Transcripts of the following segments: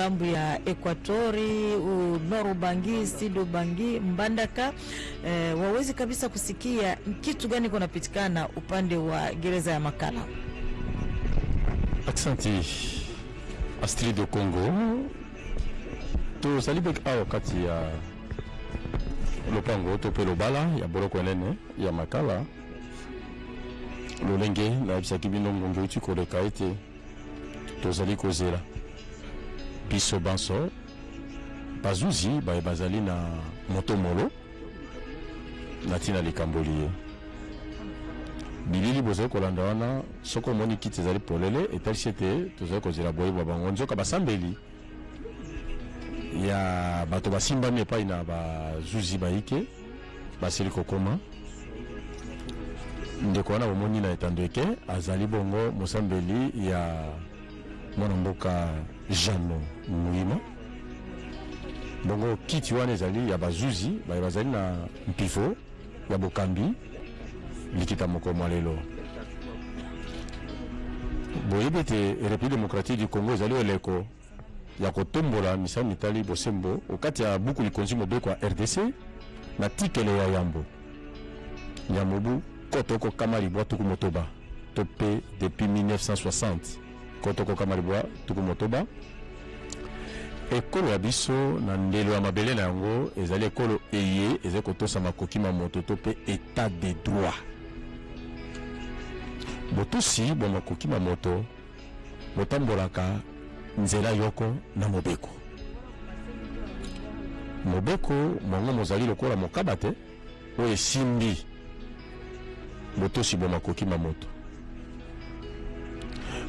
ngambo ya Ekwatori, Nord Ubangi, Sud Ubangi, Mbandaka. Eh, wawezi kabisa kusikia kitu gani kunapitikana upande wa gereza ya Makala? Aksanti Astrid do Congo, tozali bek awa kati ya lopango to mpe lobala ya boloko enene ya Makala, lolenge nayebisaki bino ngonga euti koleka ete Tozali kozela biso banso bazuzi baye bazali na moto molo na ntina likambo liye. Bilili bozali kolanda wana, soko omoni kiti ezali polele, etalisi ete tozali kozela boye bwa bango. Nzoka basambeli ya bato basimbami epai na bazuzi baike Basili kokoma. Ndeko wana bomoni na etando ete azali bongo mosambeli ya mwana mboka Jeannot Muyima. Bongo kiti wana ezali ya bazuzi baye bazali na mpifo ya bokambi likita moko mwa lelo. Boyebi ete Republique democratique du Congo ezali eleko ya kotombola misala mitali bosembo o kati ya Buku likonzi mobeko ya rdc na tikelo ya yambo ya mobu koto oko kama libwa tuku motoba to pe depuis 1960 koto oko kama libwa tuku motoba ekolo ya biso na ndelo ya mabele na yango ezali ekolo eye ezali kotosa makoki ma moto to pe etat de droit botosi bwa makoki ma moto Botambolaka nzela yoko na mobeko. Mobeko mwango mozali lokola mokaba te oyo esimbi botosi bwa makoki ma moto.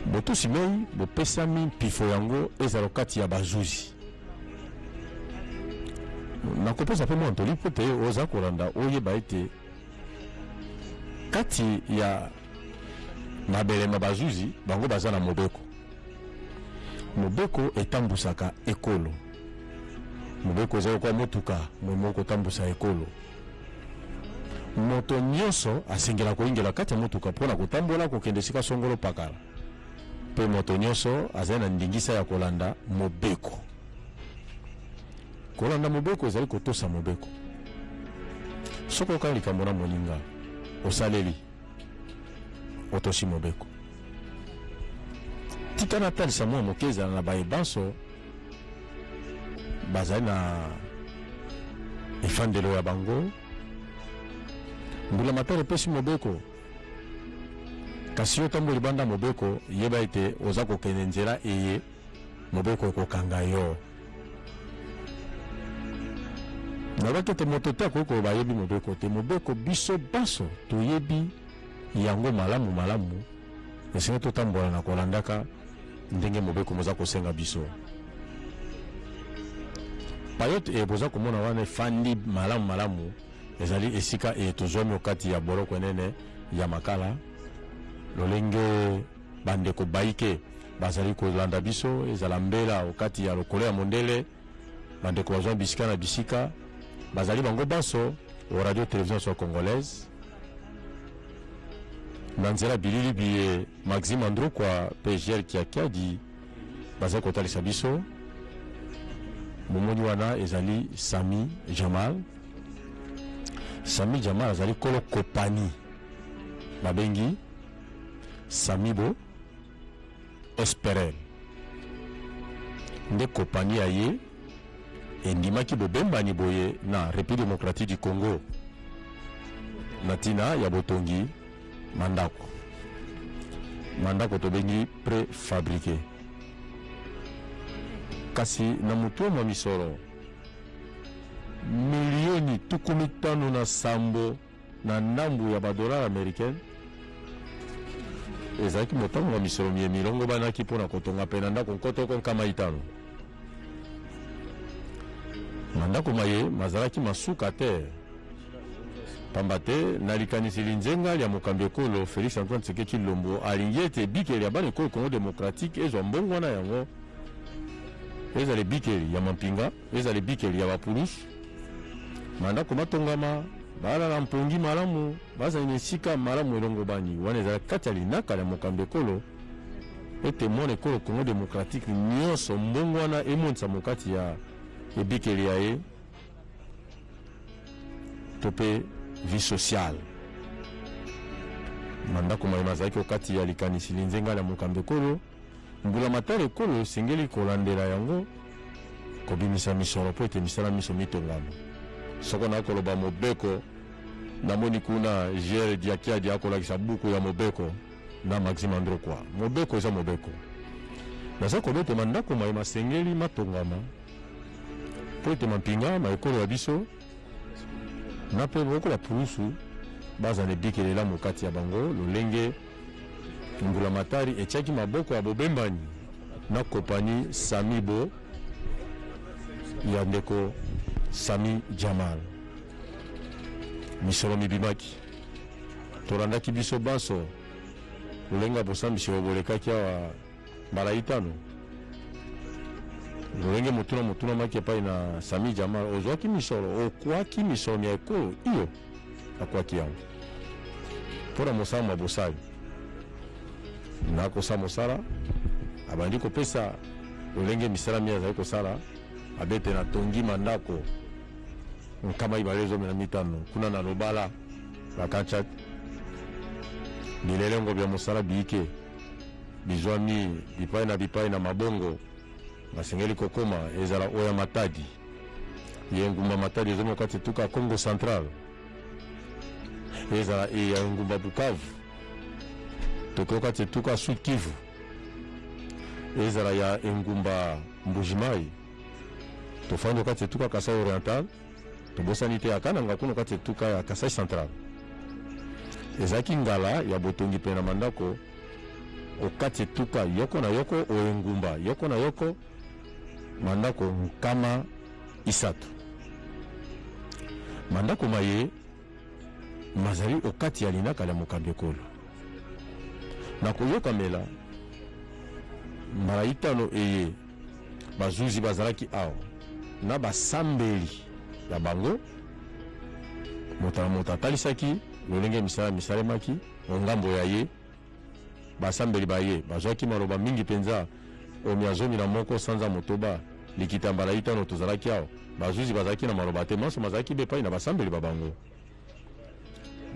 Botosi moi bopesami mpifo yango ezala okati ya bazuzi. Nakopesa mpe mwa ntoli mpo te oza kolanda oyeba ete kati ya Na belema bazuzi bango baza na mobeko. Mobeko etambusaka ekolo. Mobeko eza lokola motuka moye mokoki kotambusa ekolo. Moto nyoso asengela koingela kati ya motuka po na kotambola kokende esika songolo pakala. Pe moto nyoso azali na ndingisa ya kolanda mobeko. Kolanda mobeko ezali kotosa mobeko. Soki okani likambo na moninga, osaleli. Otosi mobeko. Tika natalisa mwa moke ezala na baye banso bazali na efandelo ya bango. Mbula matari epesi mobeko, kasi yo ntango libanda mobeko, yeba ete oza kokende nzela eye mobeko ekokanga yo. Nalobaki ete moto te akoki koloba ayebi mobeko te. Mobeko biso banso toyebi yango malamu malamu, esengeli totambola na kolandaka ndenge mobeko moza kosenga biso. Payote eye boza komona wana efandi malamu malamu ezali esika eye tozwami okati ya boloko enene ya makala lolenge Bandeko baike bazali kolanda biso, ezala mbela o kati ya lokolo ya mondele, bandeko bazwami bisika na bisika, bazali bango banso o Radio Television Nationale Congolaise, na nzela bilili biye Maxime Andrukwa mpe Jel Kiakiadi bazali kotalisa biso. Momoni wana ezali Sami Jamal. Sami Jamal azali kolo kopani babengi Samy bo esperel nde kopani ya ye endimaki bobembani boye na Republique democratique du Congo na tina ya botongi mandako mandako tobengi prefabrique kasi na motuo mwa misolo milioni tuku mitano na sambo na ndambo ya ba dollars americaines, ezalaki motango ya misolo miye milongobanaki mpo na kotonga pene na ndako nkoto oko nkama itano. Mandako maye mazalaki ma suka te, pamba te na likanisi linzenga lya mokambi ekolo Felix-Antoine Tshisekedi Tshilombo, alingi ete ebikeli ya bana ekolo Congo democratique ezwa mbongwana yango ezala ebikeli ya mampinga, Ezala ebikeli ya bapulusu, mandako matongama, balala mpongi malamu, bazali na esika malamu elongobani, wana ezalaki kati ya linaka lya mokambi-ekolo ete mwana ekolo Congo democratique nyonso mbongwana emonisamo kati ya ebikeli ya ye to mpe vie sociale. Mandako maye mazalaki o kati ya likanisi linzenga lya mokambi-ekolo. Mbulamatari ekolo esengeli kolandela yango kobimisa misolo mpo ete misala minso mitongama. Soko na koloba mobeko, na moni kuna Jere Diakiadi akolakisa buku ya mobeko na Maxime Androkwa. Mobeko eza mobeko. Naza koloba ete mandako maye masengeli matongama mpo ete mampinga ma ekolo ya biso, Na mpe boko ba pulusu bazala ebikela elamu kati ya bango, lolenge mbulamatari etiaki maboko ya bobembani na kopani Sami Bo ya ndeko Sami Djamal. Misolo mibimaki, tolandaki biso banso, lolenge ya bosambisi oyo bolekaki awa. Mbala itano. Lolenge motuna motunamaki epai na Sami Jamal, ozwaki misolo? Okwaki misolo mya ekolo? Iyo, nakwaki yango mpo na mosala mwa bosali. Nakosa mosala, abandi kopesa lolenge misala miye azali kosala, abete na tongi ma ndako nkama ibale zomi na mitano kuna na Lobala, Bakachat, bilelengo bya mosala biike. bizwami bipai na bipai na mabongo masengeli kokoma, ezala oyo ya Matadi, ya engumba Matadi ezwami na kati etuka Kongo Central, ezala e ya engumba Bukavu tokeo kati etuka Sud Kivu, ezala ya engumba Mbujimai tofandi kati etuka Kasai Oriental. Tobosani te ya Kananga kuno kati etuka ya Kasai central ezalaki ngala ya botongi pene na mandako okati etuka yoko na yoko o engumba yoko na yoko mandako nkama isato. Mandako maye mazali okati ya linaka lya mokambi ekolo. Na koyokamela mbala itano eye, Bazuzi bazalaki awa na basambeli na bango, moto na moto atalisaki lolenge misala misalemaki o ngambo ya ye. Basambeli ba ye bazwaki maloba mingi mpenza. O mia zomi na moko sanza motoba, likita ya mbala itano tozalaki awa. Bazuzi bazalaki na maloba te, manso mazalaki b'epai na basambeli ba bango.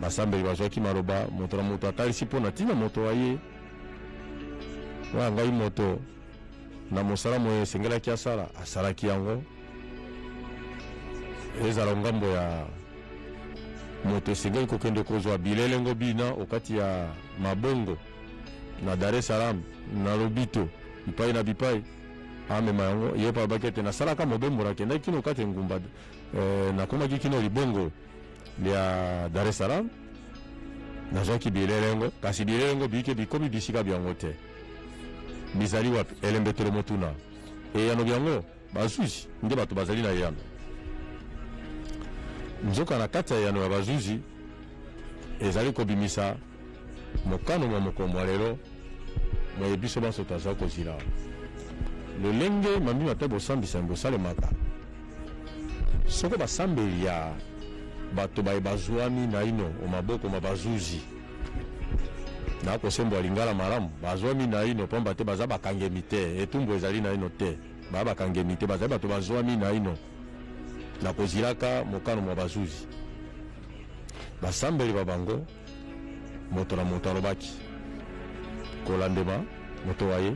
Basambeli bazwaki maloba, moto na moto atalisi mpo na ntina moto wa ye. Oyo ya ngai moto na mosala moye esengelaki asala, asalaki yango. Ezala ngambo ya moto esengeli kokende kozwa bilelengo bina okati ya mabongo na Dar es Salaam, na lobito, bipai na bipai, amema yango. Ye mpe alobaki ete, nasalaka mobembo, nakendaki kino okati engumba Eh, nakomaki kino libongo lya Dar es Salaam, nazwaki bilele yango, kasi bilele yango biike bikomi bisika byango te. Bizali wapi? Elembetelo motuna. Eyano byango, bazuzi nde bato bazali na eyano. Nzoka na kati ya eyano ya bazuzi ezali kobimisa Mokano mwa mokolo mwa lelo moye biso banso tazali kozila lolenge mambi mape bosambisami bosalemaka soko basambeli ya bato baye bazwami naino o maboko ma bazuzi na kosembo ya lingala malamu bazwami naino mpamba te baza bakangemi te etumbu ezali naino te baya bakangemi te bazali bato bazwami naino na kozilaka mokano mwa bazuzi basambeli ba bango Moto na moto alobaki kolandema moto wa ye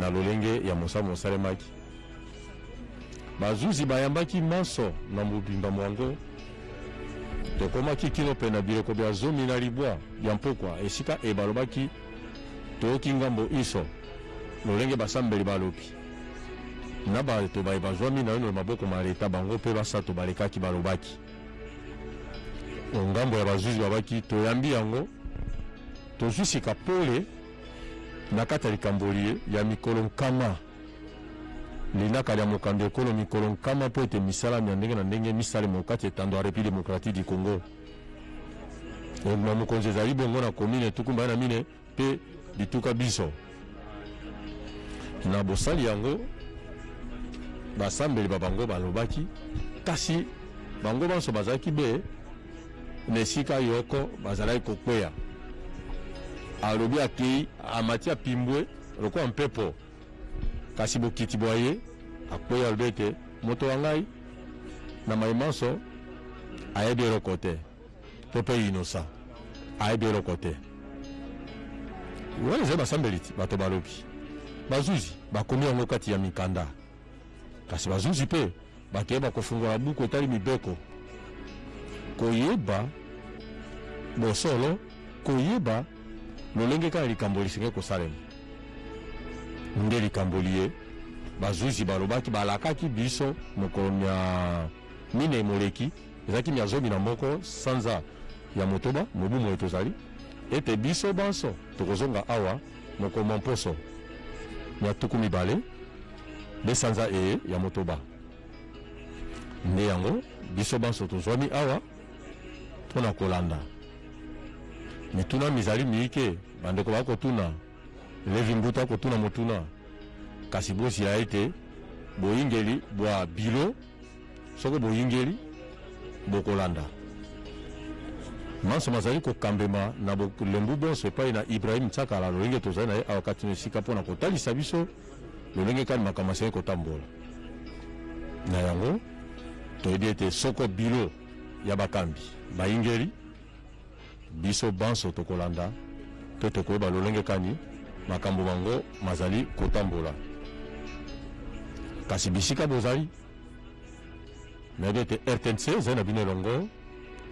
na lolenge ya mosa mosalemaki. Bazuzi bayambaki manso na mobimba mwango. Tokomaki kino mpe na bileko bya zomi na libwa bya mpokwa, esika eye balobaki toyoki ngambo inso lolenge basambeli ba lobi na bato baye bazwami naino na maboko ma leta. Bango mpe basato balekaki balobaki. ngambo ya bazuzi babaki toyambi yango tozwi sika pole na kati ya likambo liye ya mikolo nkama linaka lya mokambi ya ekolo mikolo nkama mpo ete misala mya ndenge na ndenge misalema okati etando ya Republiki Demokratiki du Congo. Engumba mokonzi ezali bongo na komine tuku mbale na mine. mpe bituka binso. Na bosali yango, basambeli ba bango balobaki, kasi bango banso bazalaki be na esika yoko, bazalaki kokweya. Alobi akei, amati apimbwe lokola mpepo, kasi bokiti bwa ye, akwei alobi ete, Moto wa ngai, na mai manso, ayebi eloko te. Pepe innocent ayebi eloko te wana ezali basambeliti bato balobi bazuzi bakomi yango kati ya mikanda kasi bazuzi mpe bakeye bakofungola buku etali mibeko koyeba bosolo koyeba lolenge kaka likambo lisengeli kosalema nde likambo liye bazuzi balobaki balakaki biso mokolo mya minei moleki Ezalaki mya zomi na moko, sanza ya motoba, mobu moye tozali, ete biso banso tokozonga awa mokolo mwa mposo mya tuku mibale be sanza eye ya motoba. Nde yango biso banso tozwami awa mpo na kolanda mituna mizali miike bandeko bakotuna, Levi Mbuta akotuna motuna, kasi bozila ete boyingeli bwa bilo. Soko boyingeli, bokolanda manso mazali kokambema na bolembu bonso epai na Ibrahim Nsakala, lolenge tozali na ye awa kati na esika mpo na kotalisa biso lolenge kani makambo masengeli kotambola. Na yango, toyebi ete soko bilo ya bakambi bayingeli, Biso banso tokolanda mpe tokoyeba lolenge kani makambo mango mazali kotambola. Kasi bisika bozali, nayebi ete rtnc ezali na bino elongo.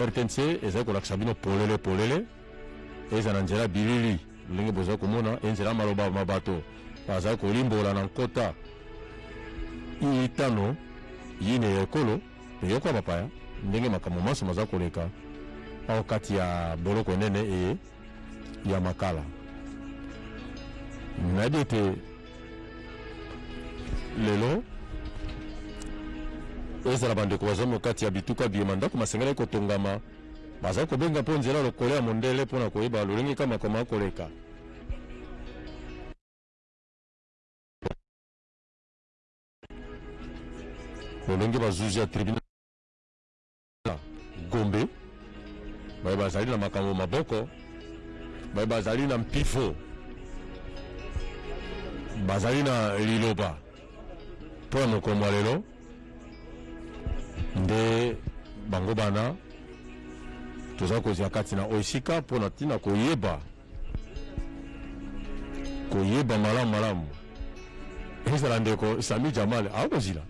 Rtnc ezali kolakisa bino polele polele, ezala na nzela ya bilili lolenge bozali komona, ezala na nzela ya maloba ma bato bazali kolimbola na nkota itano ine ya ekolo. Yoka bapaya ndenge makambo manso maza koleka awa o kati ya boloko enene eye ya Makala. Nayebi ete lelo ezala bandeko bazwami o kati ya bituka biye mandako masengelaki kotongama, bazali kobenga mpo nzela lokole ya mondele mpo na koyeba lolenge kani makambo makoki koleka. lolenge bazuzi ya tribunal gombe baye bazali na makambo maboko baye bazali na mpifo bazali na liloba mpo ya mokolo mwa lelo nde bango bana toza kozwa kati na oyo esika mpo na ntina koyeba koyeba malamu malamu ezala ndeko sami jamal akozila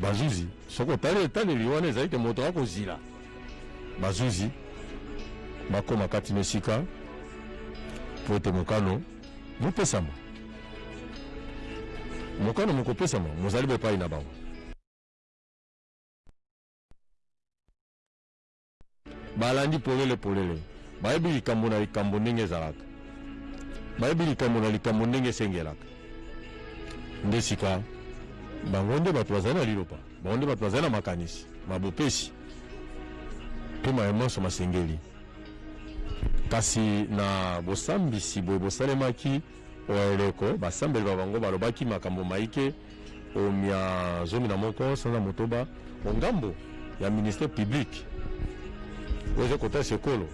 bazuzi soki otali etaleli wana ezali te moto akozila bazuzi bakoma kati na esika mpo ete mokano mopesama mokano mokopesama mozali bepai na bango Balandi polele polele. Bayebi likambo na likambo ndenge ezalaka. Bayebi likambo na likambo ndenge esengelaka. Nde sika, bango nde bato bazali na Liloba. Bango nde bato bazali na makanisi ma bopesi mpe maye manso masengeli. Kasi na bosambisi boye bosalemaki o eleko, basambeli ba bango balobaki makambo maike. o mia zomi na moko sanza motoba o ngambo ya ministère public oyo ezali kotalisa ekolo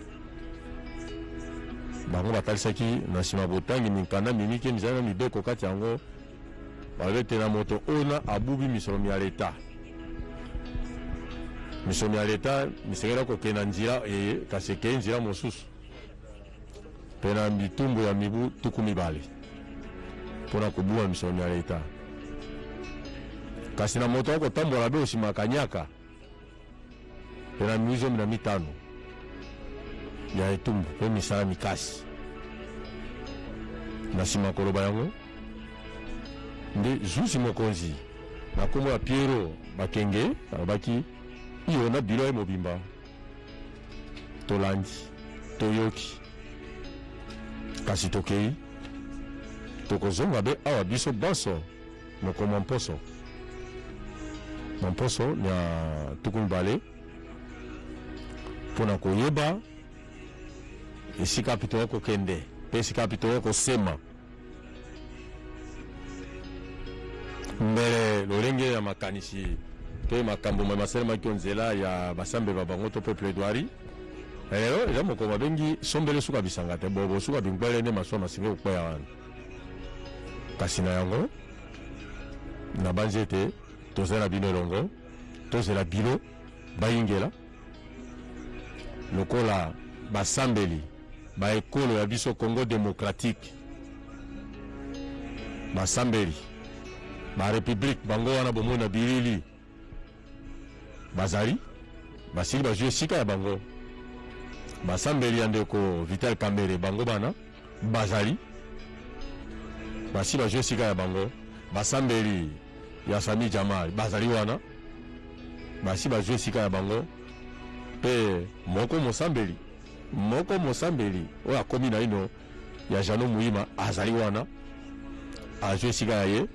bango batalisaki na nsima botangi minkanda mimike mizali na mibeko kati yango balobi ete na moto ona abubi misolo mya leta misolo mya leta misengelaki kokenda nzela eye kasi ekei nzela mosusu mpe na bitumbu ya mibu tuku mibale mpo na kobunga misolo ya Leta. Kasi na moto akotambola be osima kanyaka mpe na mibu zomi na mitano ya etumbu mpe misala mikasi. Na nsima koloba yango nde zuzi mokonzi na nkombo ya Pierrot Bakenge alobaki iyo na bilo ye mobimba. tolandi toyoki kasi tokei tokozonga be awa biso banso moko mwa mposo mwa mposo mya tuku mibale mpo na koyeba esika api toya kokende mpe esika api toya kosema mbele lolenge ya makanisi mpe makambo mai masalemaki o nzela ya basambeli ba bango to mpe plaidoirie lelo eh, eza mokolo babengi sombele suka bisanga te bobo suka binkwele nde masuwa masengi kokweya wana kasi na yango nabanzi ete toza na bino elongo tozela bilo bayingela Lokola basambeli ba ekolo ya biso Congo democratique, basambeli ba Republique bango wana bomoni na bilili bazali basili bazwi esika ya bango. Basambeli ya ndeko Vital Kamerhe bango bana bazali basi bazwi esika ya bango. Basambeli ya Sami Jamal bazali wana. Basi bazwi esika na bango, mpe moko mosambeli moko mosambeli oyo akomi naino ya Jeannot Muyima azali wana, azwi esika ya ye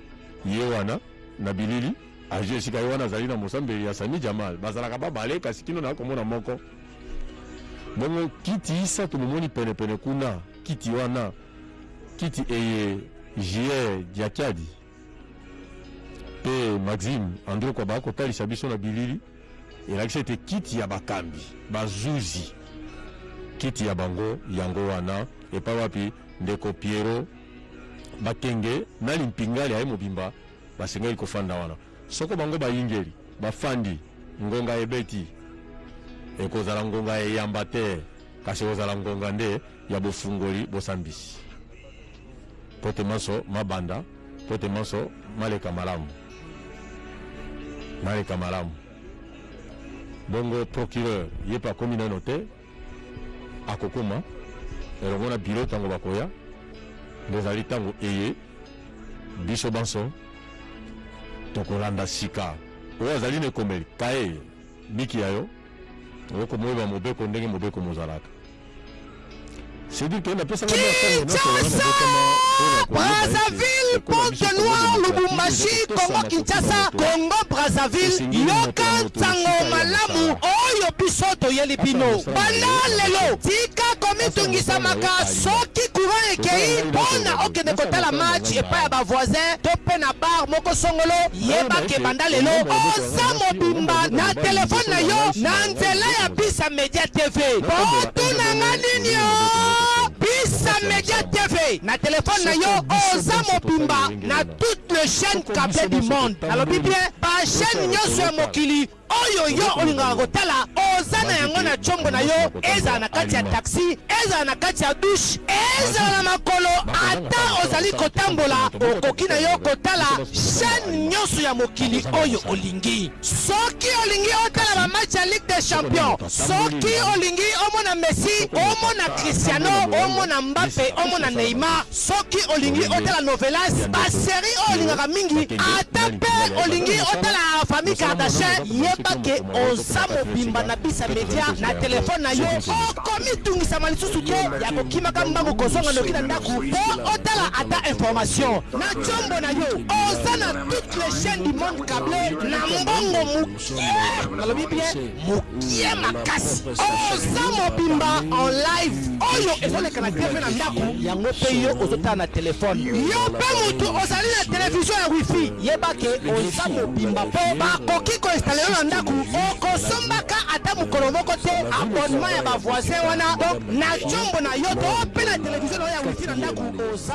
ye wana na bilili, azwi esika ye wana, azali na mosambeli ya Sami Jamal. Bazalaka babale, kasi kino na komona moko. Bongo kiti isa tomomoni penepene kuna, kiti wana, kiti eye J-Air Diakiadi mpe maxime androkwa bakotalisa biso na bilili elakisi ete kiti ya bakambi bazuzi kiti ya bango yango wana epai wapi ndeko piero bakenge na limpinga lya ye mobimba basengeli kofanda wana soko bango bayingeli bafandi ngonga ebeti ekozala ngonga eyamba te kasi ekozala ngonga nde ya bofungoli bosambisi, mpo ete manso mabanda, mpo ete manso maleka malamu, maleka malamu. Bongo procureur ye mpe akomi naino te, akokoma elongo na biro ntango bakoya, nde ezali ntango eye biso banso tokolanda sika oyo azali na ekomeli kaye miki ya yo okomoyeba mobeko ndenge mobeko mozalaka. Brazzaville, Pointe Noire, Lubumbashi, Congo Kinshasa, Congo Brazzaville, yoka nsango malamu oyo biso toyeli bino. Banda lelo, tika komitungisamaka soki courant ekeyi mpo na okende kotala match epai ya ba voisins to mpe na bar moko songolo. Yeba que banda lelo, Sa mobimba na telephone na yo na nzela ya Bisa Media TV po otuna nga nini ooh Bisa Media TV na telephone na yo oza mobimba na toutes les chaines cable du monde nalobi bien ba chaines nionso ya mokili oyo yo olingaka kotala oza na yango na tshombo na yo ezala na kati ya taxi ezala na kati ya douche ezala na makolo ata ozali kotambola okoki na yo kotala Chaine nionso ya mokili oyo olingi. Soki olingi otala ba match ya ligue des champions, soki olingi omona Messi, omona Cristiano, omona Mbappe, omona Neymar, soki olingi otala novelas, ba series oyo olingaka mingi, ata pe olingi otala famille Kardashian, yeba ke oza mobimba na Bisa Media na telephone na yo, okomitungisama lisusu te ya kokimaka mbangu kozonga noki na ndaku po otala ata information. Na tshombo na yo oza na toutes les chaines du monde cable na mbongo mukie nalobi bien mukie makasi oza mobimba en live oyo ezoleka na tv na ndako yango pe yo ozotala na telephone yo pe mutu ozali na television ya wifi yeba ke oza mobimba po bakoki koinstale yo na ndako okosombaka ata mokolo moko te abonnement ya ba voisin wana donc na tshombo na yo to pe na television na yo ya wifi na ndako oza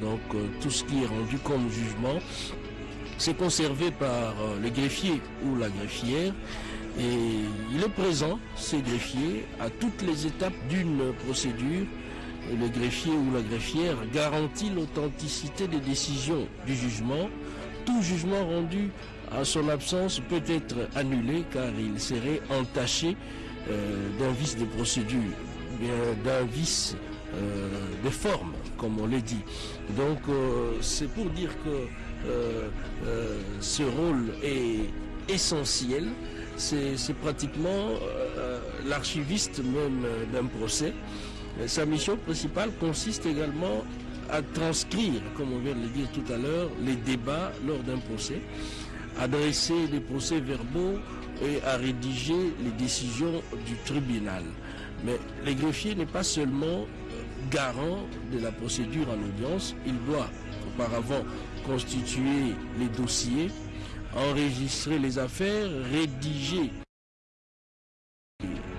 Donc euh, tout ce qui est rendu comme jugement, c'est conservé par euh, le greffier ou la greffière. Et il est présent, ce greffiers à toutes les étapes d'une procédure. le greffier ou la greffière garantit l'authenticité des décisions du jugement. Tout jugement rendu à son absence peut être annulé car il serait entaché euh, d'un vice de procédure, d'un vice euh, de forme, comme on l'a dit. Donc euh, c'est pour dire que ce rôle est essentiel. C'est pratiquement l'archiviste même d'un procès. Sa mission principale consiste également à transcrire, comme on vient de le dire tout à l'heure, les débats lors d'un procès, adresser les procès verbaux à rédiger les décisions du tribunal. Mais le greffier n'est pas seulement euh, garant de la procédure en audience, il doit auparavant constituer les dossiers, enregistrer les affaires, rédiger,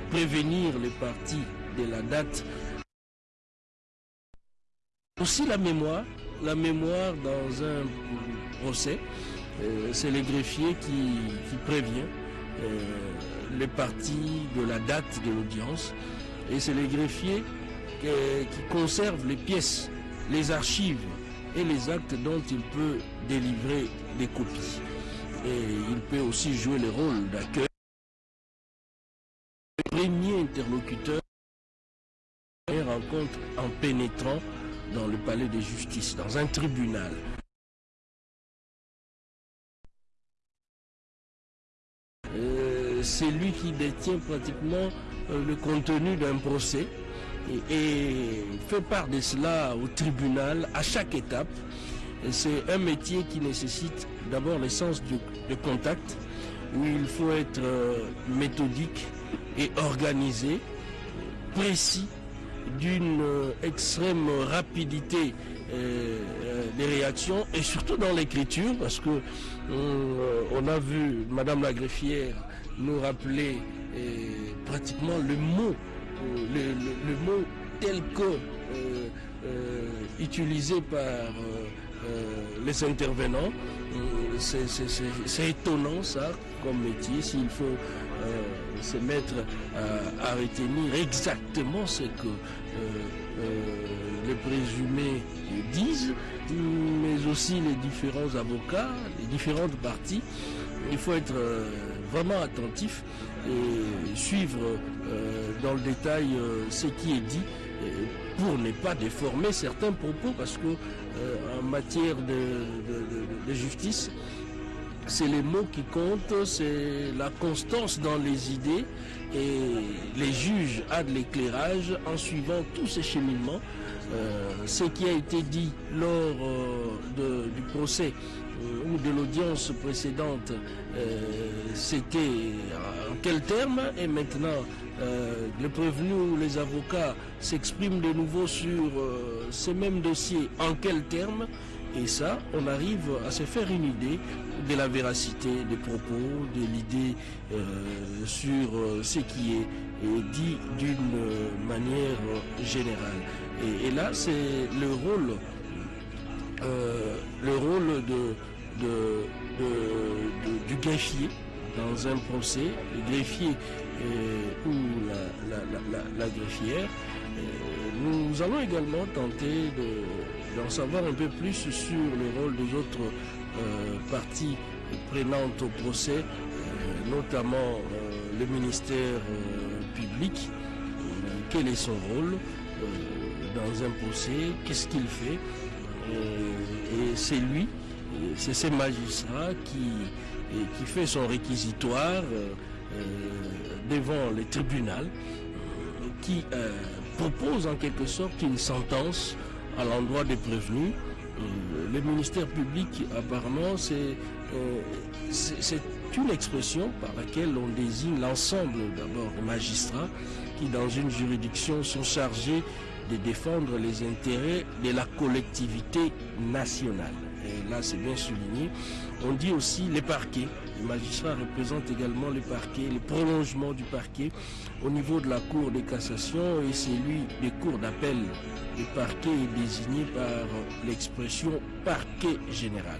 prévenir les parties de la date. Aussi la mémoire, la mémoire dans un procès, euh, c'est le greffier qui, qui prévient euh, les parties de la date de l'audience. Et c'est les greffiers qui conservent les pièces, les archives et les actes dont il peut délivrer des copies. Et il peut aussi jouer le rôle d'accueil, premier interlocuteur rencontre en pénétrant dans le palais de justice, dans un tribunal. C'est lui qui détient pratiquement euh, le contenu d'un procès et, fait part de cela au tribunal à chaque étape. C'est un métier qui nécessite d'abord le sens de contact, où il faut être euh, méthodique et organisé, précis, d'une euh, extrême rapidité des réactions et surtout dans l'écriture, parce que on a vu Madame la greffière nous rappeler euh, pratiquement le mot, euh, le, mot tel que euh, utilisé par les intervenants. C'est étonnant ça comme métier, s'il faut se mettre à, à, retenir exactement ce que les présumés disent, mais aussi les différents avocats, les différentes parties. Il faut être vraiment attentif et suivre euh, dans le détail euh, ce qui est dit pour ne pas déformer certains propos parce que euh, en matière de, justice, c'est les mots qui comptent, c'est la constance dans les idées et les juges à de l'éclairage en suivant tous ces cheminements. ce qui a été dit lors du procès euh, ou de l'audience précédente, euh, c'était euh, en quel terme et maintenant les prévenus ou les avocats s'expriment de nouveau sur ces mêmes dossiers, en quel terme Et ça, on arrive à se faire une idée de la véracité des propos, de l'idée sur ce qui est, dit d'une manière générale. Et, et là, c'est le rôle euh, le rôle de, du greffier dans un procès, le greffier euh, ou la, la, la greffière. Euh, nous allons également tenter d'en savoir un peu plus sur le rôle des autres parties prenantes au procès, notamment le ministère public, quel est son rôle dans un procès, qu'est-ce qu'il fait et, c'est lui, c'est ces magistrats qui, qui fait son réquisitoire euh, euh, devant les tribunal, qui euh, propose en quelque sorte une sentence à l'endroit des prévenus. Le ministère public, apparemment, c'est c'est une expression par laquelle on désigne l'ensemble d'abord des magistrats qui dans une juridiction sont chargés de défendre les intérêts de la collectivité nationale. Et là, c'est bien souligné. On dit aussi les parquets. Les magistrats représentent également les parquets, le prolongement du parquet au niveau de la Cour de cassation et celui des cours d'appel. Le parquet est désigné par l'expression parquet général.